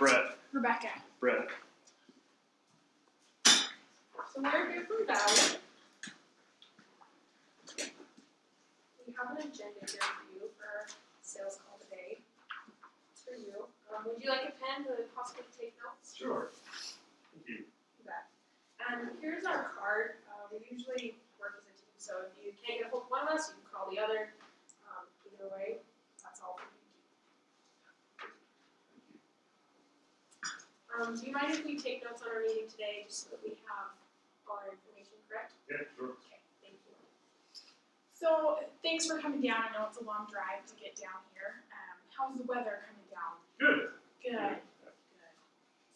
Brett. Rebecca. Brett. So we're here from Valley. We have an agenda here for you for sales call today. It's for you. Um, would you like a pen to possibly take notes? Sure. Thank you. You. And here's our card. Uh, we usually work as a team, so if you can't get a hold of one of us, you can call the other. Um, either way, that's all we need. Um, do you mind if we take notes on our meeting today, just so that we have our information correct? Yeah, sure. Okay, thank you. So thanks for coming down. I know it's a long drive to get down here. Um, how's the weather coming down? Good. Good. Good.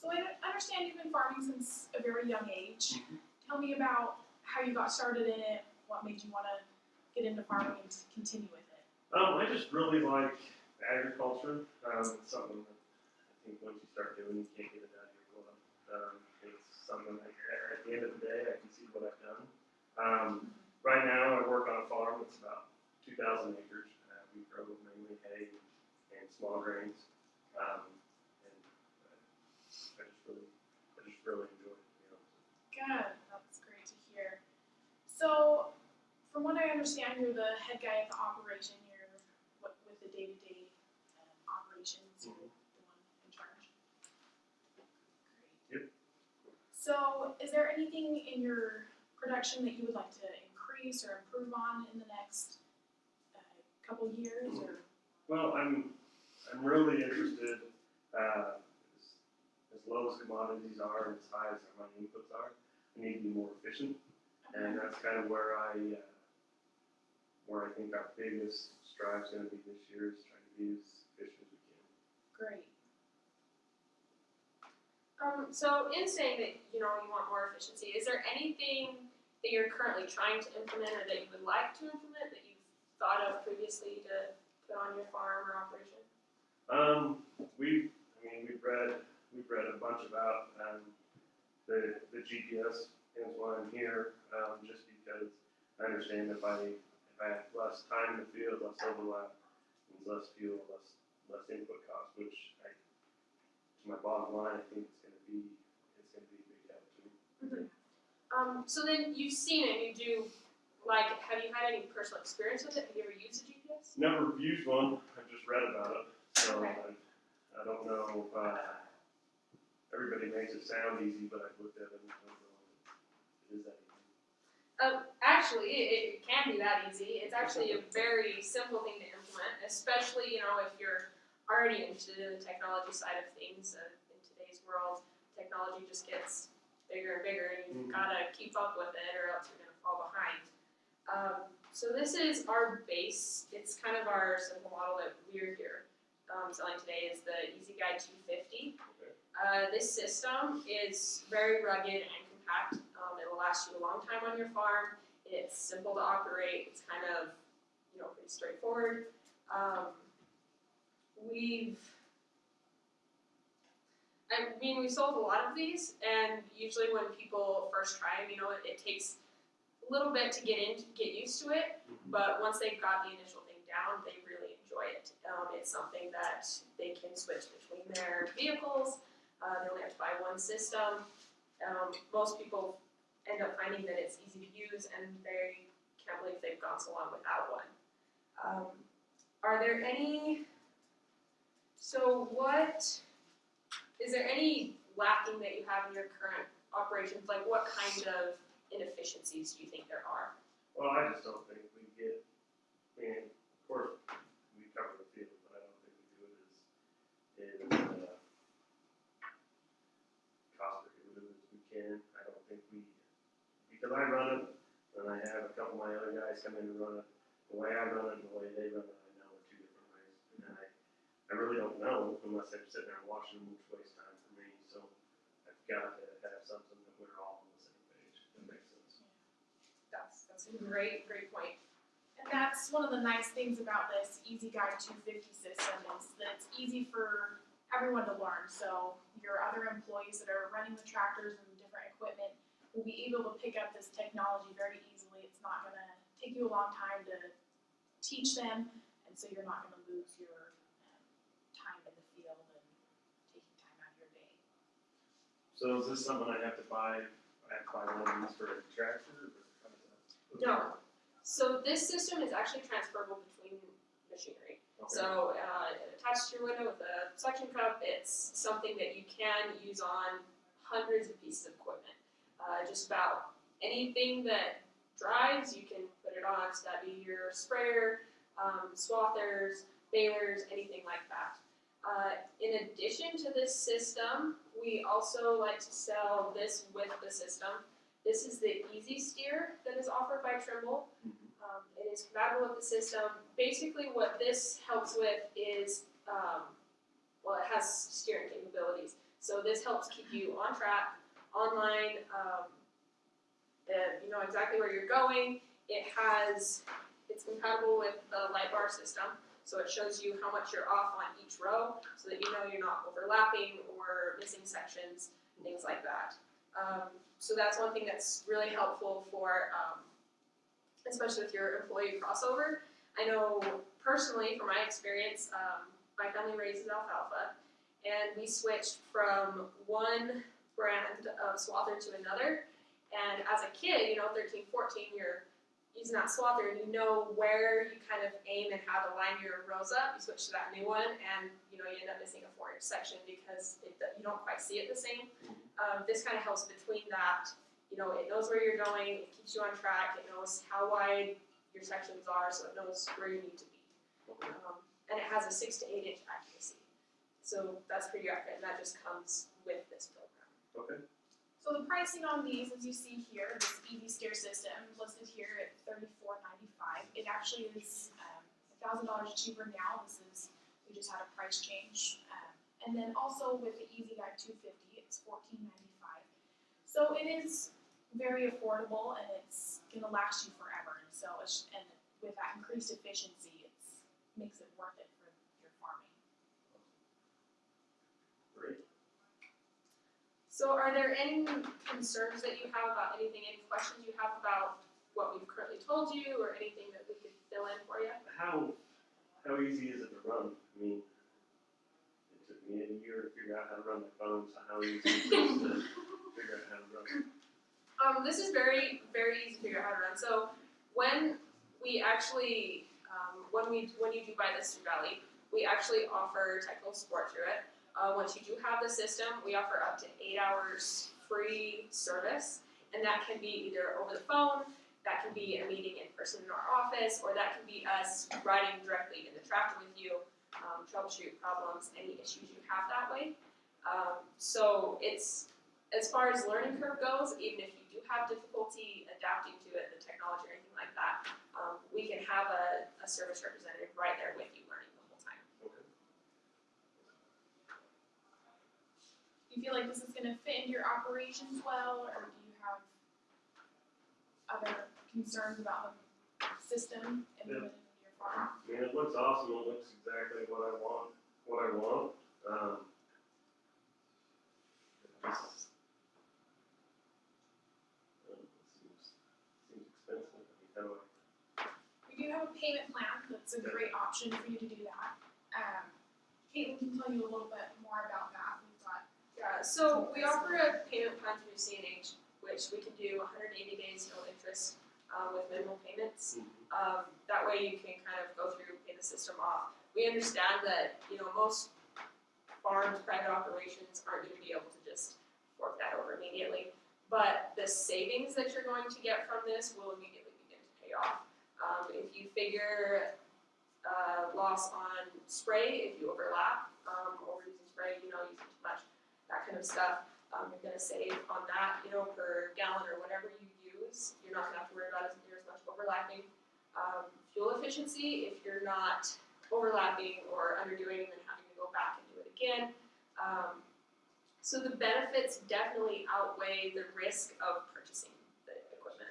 So I understand you've been farming since a very young age. Mhm. Tell me about how you got started in it. What made you want to get into farming and to continue with it? Um, I just really like agriculture. Um, it's something that I think once you start doing, you can't get it out of your blood. Um, it's something that at the end of the day, I can see what I've done. Um, right now, I work on a farm. It's about 2,000 acres. Uh, we grow mainly hay and small grains. Um, and uh, I just really, I just really enjoy it. You know. Good. That's great to hear. So, from what I understand, you're the head guy at the operation. What, with the day-to-day um, operations. You're the one in charge. Great. Yep. So, is there anything in your production that you would like to increase or improve on in the next uh, couple years? Or Well, I'm, I'm really interested, uh, as, as low as commodities are and as high as my inputs are, I need to be more efficient. And that's kind of where I, uh, where I think our biggest strive's gonna be this year is trying to be as efficient as we can. great. Um, so in saying that, you know, you want more efficiency, is there anything that you're currently trying to implement or that you would like to implement that you've thought of previously to put on your farm or operation? Um, we, I mean, we've read, we've read a bunch about, um, the, the GPS, hence why I'm here, um, just because I understand if I, if I have less time in the field, less overlap, less fuel, less, less input cost, which I, to my bottom line, I think be, it's gonna be a big help to me. Um, so then you've seen it, you do, like, have you had any personal experience with it? Have you ever used a GPS? Never used one, I've just read about it, so Okay. I, I don't know, uh, everybody makes it sound easy, but I've looked at it and I don't know if it is that easy. Um, actually, it, it can be that easy. It's actually a very simple thing to implement, especially, you know, if you're already into the technology side of things. Uh, in today's world, technology just gets bigger and bigger, and you've Mhm. got to keep up with it, or else you're going to fall behind. Um, so this is our base. It's kind of our simple model that we're here um, selling today is the EZ-Guide 250. Okay. Uh, this system is very rugged and compact. Um, it will last you a long time on your farm. It's simple to operate. It's kind of, you know, pretty straightforward. Um, we've, I mean, we sold a lot of these, and usually when people first try them, you know, it, it takes a little bit to get in, get used to it. But once they've got the initial thing down, they really enjoy it. Um, it's something that they can switch between their vehicles. Uh, they only have to buy one system. Um, most people end up finding that it's easy to use and they can't believe they've gone so long without one. Um, are there any, so what, is there any lacking that you have in your current operations? Like what kind of inefficiencies do you think there are? Well, I just don't think we get, I mean, of course, we cover the field, but I don't think we do it as, as, uh, cost prohibitive as we can. I don't think we, because I run it, and I have a couple of my other guys come in and run it, the way I run it and the way they run it, I know are two different ways. And I, I really don't know unless I'm sitting there watching them, which time for me, so I've got to have something that we're all on the same page, that makes sense. That's, that's a great, great point. And that's one of the nice things about this EZ-Guide 250 system is that it's easy for everyone to learn. So your other employees that are running the tractors and different equipment will be able to pick up this technology very easily. It's not going to take you a long time to teach them, and so you're not going to lose your um, time in the field and taking time out of your So is this something I have to buy, I have to buy one of these for a tractor, or how does that? No. So this system is actually transferable between machinery. Okay. So uh, attached to your window with a suction cup, it's something that you can use on hundreds of pieces of equipment. Uh, just about anything that drives, you can put it on. So that'd be your sprayer, um, swathers, balers, anything like that. Uh, in addition to this system, we also like to sell this with the system. This is the EZ-Steer that is offered by Trimble. Um, it is compatible with the system. Basically, what this helps with is, um, well, it has steering capabilities. So this helps keep you on track, online, um, and you know exactly where you're going. It has, it's compatible with the light bar system, so it shows you how much you're off on each row, so that you know you're not overlapping or missing sections, and things like that. Um, so that's one thing that's really helpful for, um, especially with your employee crossover. I know personally, from my experience, um, my family raises alfalfa, and we switched from one brand of swather to another. And as a kid, you know, 13, 14, you're using that swather and you know where you kind of aim and how to line your rows up. You switch to that new one, and you know you end up missing a four-inch section because it, you don't quite see it the same. Um, this kind of helps between that. You know, it knows where you're going, it keeps you on track, it knows how wide your sections are, so it knows where you need to be. Um, and it has a six to eight inch accuracy. So that's pretty accurate, and that just comes with this program. Okay, So the pricing on these, as you see here, this EZ-Steer system listed here at thirty-four ninety-five. It actually is um, a thousand dollars cheaper now. This is we just had a price change. Um, and then also with the EZ-Guide two fifty, it's fourteen ninety-five. So it is very affordable and it's gonna last you forever. And so and with that increased efficiency, it makes it worth it for your farming. great. So are there any concerns that you have about anything, any questions you have about what we've currently told you, or anything that we could fill in for you? How, how easy is it to run? I mean, it took me a year to figure out how to run my phone, so how easy is it to figure out how to run? Um, this is very, very easy to figure out how to run. So when we actually, um, when we when you do buy this through Valley, we actually offer technical support through it. Uh, once you do have the system, we offer up to eight hours free service, and that can be either over the phone, that can be a meeting in person in our office, or that can be us riding directly in the tractor with you, um, troubleshoot problems, any issues you have that way. Um, so it's as far as learning curve goes, even if you do have difficulty adapting to it, the technology or anything like that, um, we can have a, a service representative right there with you learning the whole time. Okay. Do you feel like this is gonna fit into your operations well, or do you have other concerns about the system implemented into your farm? I mean, it looks awesome, it looks exactly what I want, what I want, um. it just- it seems, seems expensive, I mean, how do I, We do have a payment plan, that's a great option for you to do that. Um, Caitlin can tell you a little bit more about that, Yeah, so we offer a payment plan through CNH, which we can do 180 days no interest um, with minimal payments. Um, that way you can kind of go through, pay the system off. We understand that, you know, most farms, private operations aren't gonna be able to just fork that over immediately. But the savings that you're going to get from this will immediately begin to pay off. Um, if you figure, uh, loss on spray, if you overlap, um, overusing spray, you know, using too much, that kind of stuff, um, you're gonna save on that, you know, per gallon or whatever you use. You're not gonna have to worry about as near as much overlapping. Um, fuel efficiency, if you're not overlapping or underdoing and then having to go back and do it again. Um, so the benefits definitely outweigh the risk of purchasing the equipment.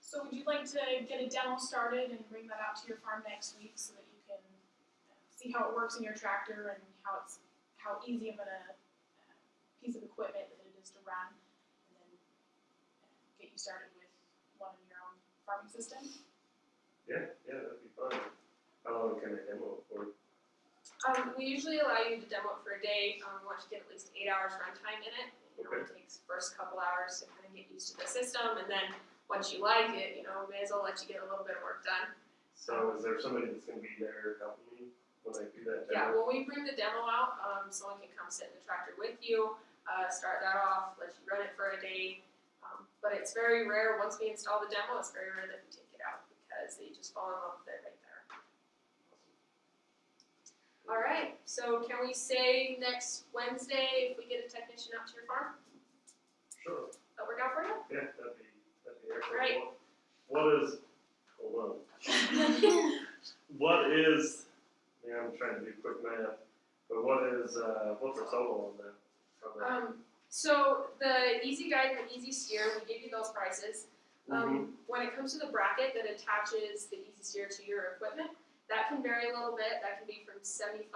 so would you like to get a demo started and bring that out to your farm next week so that you can uh, see how it works in your tractor and how it's, how easy of a uh, piece of equipment that it is to run? And then uh, get you started with one of your own farming system? yeah, yeah, that'd be fun. How long can I demo it for? Um, we usually allow you to demo it for a day. Um, we want you to get at least eight hours runtime in it. You know, it takes first couple hours to kind of get used to the system, and then once you like it, you know, may as well let you get a little bit of work done. So is there somebody that's gonna be there helping me when I do that Yeah, demo? when we bring the demo out, um, someone can come sit in the tractor with you, uh, start that off, let you run it for a day. Um, but it's very rare, once we install the demo, it's very rare that we take it out because they just fall in love with it right there. Alright, so can we say next Wednesday if we get a technician out to your farm? Sure, That work out for you? yeah, that'd be, that'd be excellent. Right. What is, hold on, what is, trying to do quick math, but what is, uh, what's the total on that? Um, so the EZ-Guide and the EZ-Steer, we give you those prices. Um, when it comes to the bracket that attaches the EZ-Steer to your equipment, that can vary a little bit. That can be from 75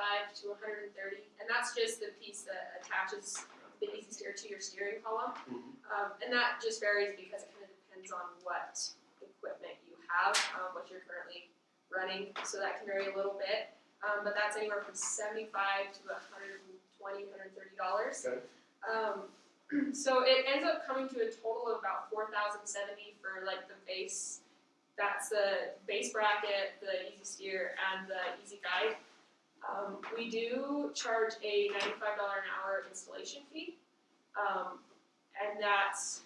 to 130, and that's just the piece that attaches the EZ-Steer to your steering column. Mhm. Um, and that just varies because it kind of depends on what equipment you have, um, what you're currently running. So that can vary a little bit, um, but that's anywhere from 75 to 120, 130 dollars. Okay. Um, so it ends up coming to a total of about four thousand seventy for like the base. That's the base bracket, the EZ-Steer, and the EZ-Guide. Um, we do charge a ninety-five dollar an hour installation fee, um, and that's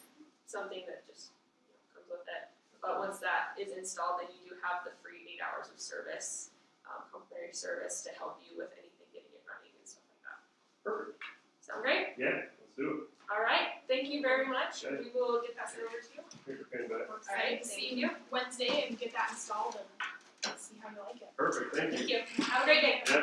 something that just you know, comes with it. But once that is installed, then you do have the free eight hours of service, um, complimentary service to help you with anything getting it running and stuff like that. Perfect, Sound great? yeah, let's do it. All right, thank you very much. Okay. We will get that sent over to you. it. Here's your pen back. We're Alright, excited to thank see you. Wednesday and get that installed and see how you like it. Perfect, thank you. You. Have a great day. Yeah,